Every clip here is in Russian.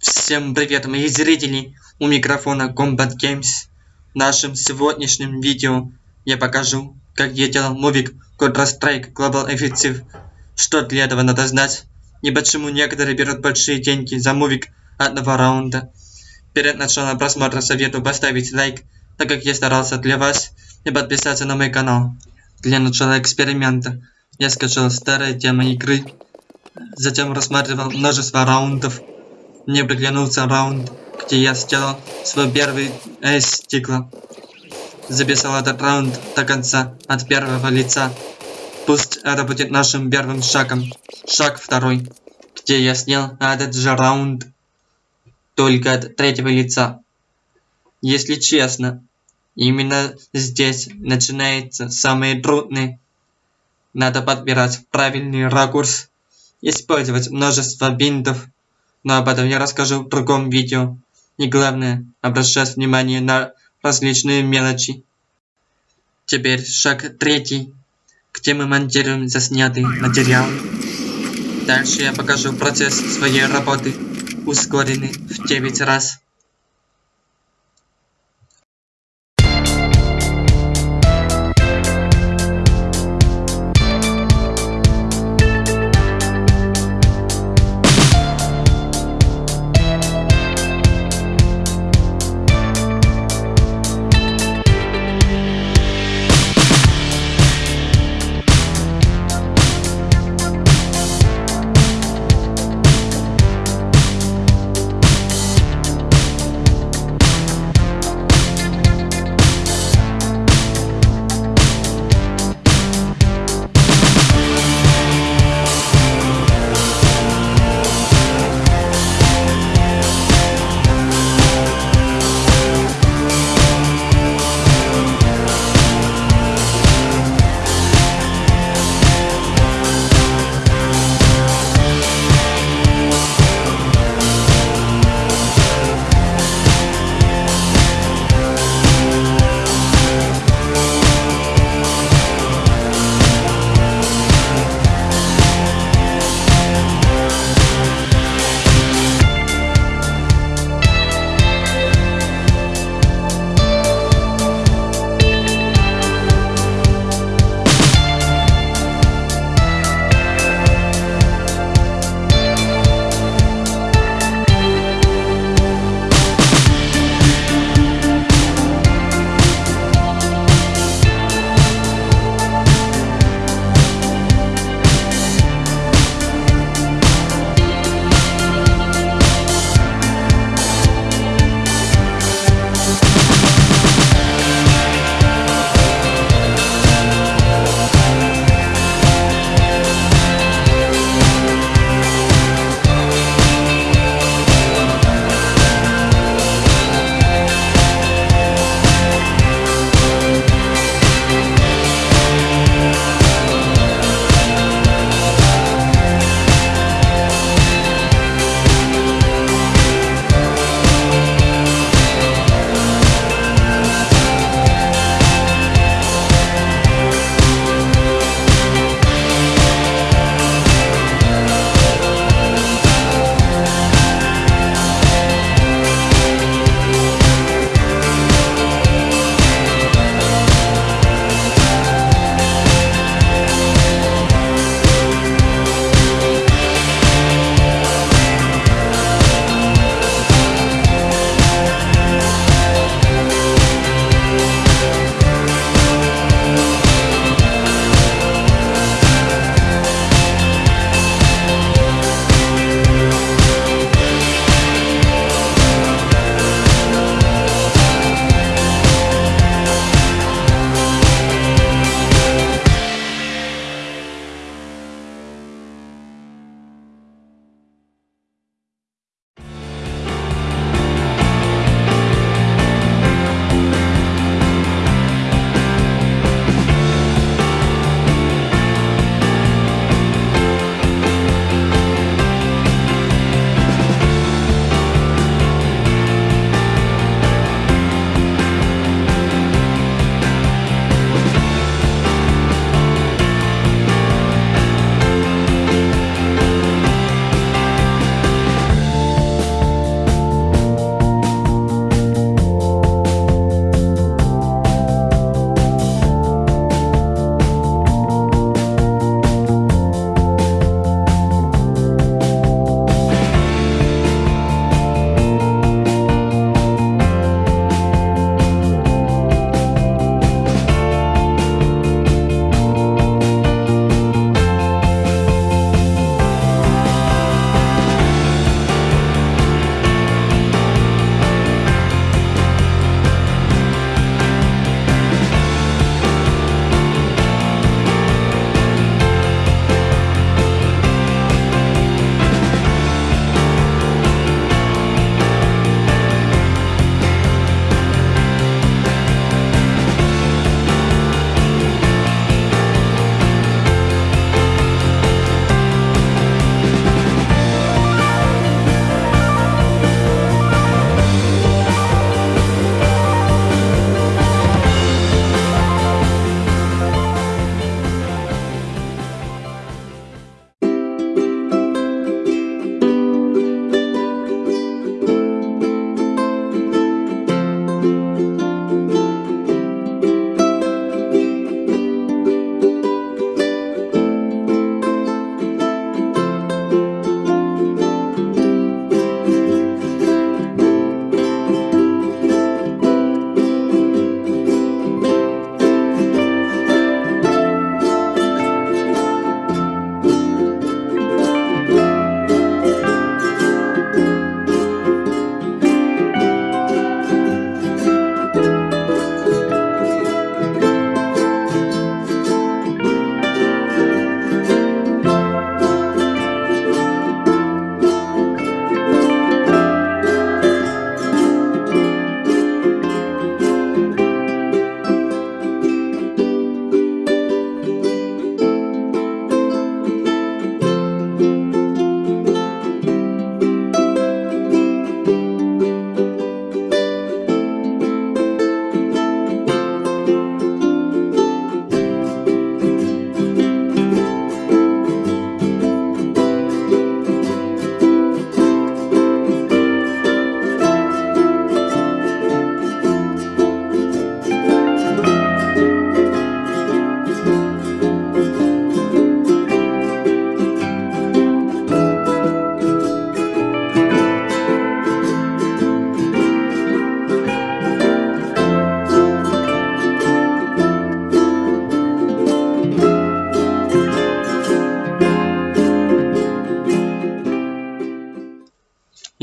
Всем привет, мои зрители! У микрофона Combat Games. В нашем сегодняшнем видео я покажу, как я делал мувик Counter-Strike Global Offensive. Что для этого надо знать и почему некоторые берут большие деньги за мувик одного раунда. Перед началом просмотра советую поставить лайк, так как я старался для вас, и подписаться на мой канал. Для начала эксперимента я скачал старые темы игры, затем рассматривал множество раундов мне приглянулся раунд, где я сделал свой первый эйс стекла. Записал этот раунд до конца, от первого лица. Пусть это будет нашим первым шагом. Шаг второй, где я снял этот же раунд, только от третьего лица. Если честно, именно здесь начинается самое трудное. Надо подбирать правильный ракурс, использовать множество бинтов, но об этом я расскажу в другом видео. И главное, обращать внимание на различные мелочи. Теперь шаг третий, где мы монтируем заснятый материал. Дальше я покажу процесс своей работы, ускоренный в 9 раз.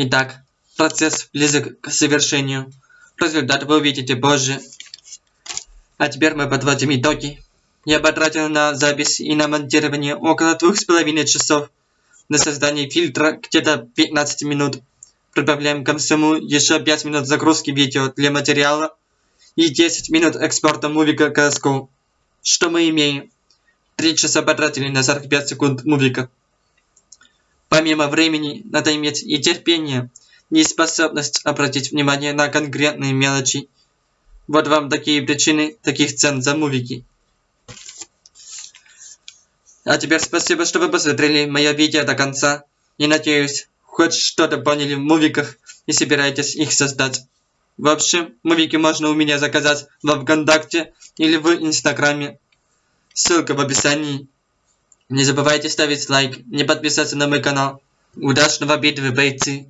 Итак, процесс близок к завершению. Результат вы увидите позже. А теперь мы подводим итоги. Я потратил на запись и на монтирование около двух с половиной часов. На создание фильтра где-то 15 минут. Прибавляем к всему еще 5 минут загрузки видео для материала и 10 минут экспорта мувика CSGO. Что мы имеем? 3 часа потратили на 45 секунд мувика. Помимо времени, надо иметь и терпение, и способность обратить внимание на конкретные мелочи. Вот вам такие причины таких цен за мувики. А теперь спасибо, что вы посмотрели мое видео до конца. И надеюсь, хоть что-то поняли в мувиках и собираетесь их создать. В общем, мувики можно у меня заказать во Вконтакте или в Инстаграме. Ссылка в описании. Не забывайте ставить лайк, не подписаться на мой канал. Удачного битвы, бойцы!